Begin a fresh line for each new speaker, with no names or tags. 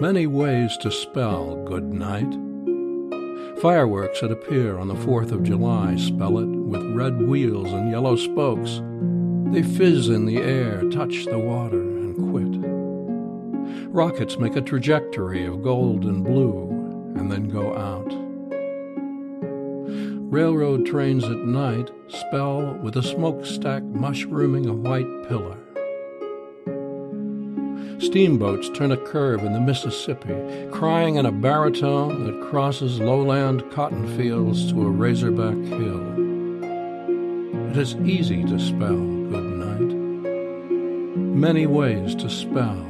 Many ways to spell good night. Fireworks that appear on the 4th of July spell it with red wheels and yellow spokes. They fizz in the air, touch the water, and quit. Rockets make a trajectory of gold and blue and then go out. Railroad trains at night spell with a smokestack mushrooming a white pillar. Steamboats turn a curve in the Mississippi, crying in a baritone that crosses lowland cotton fields to a razorback hill. It is easy to spell good night. Many ways to spell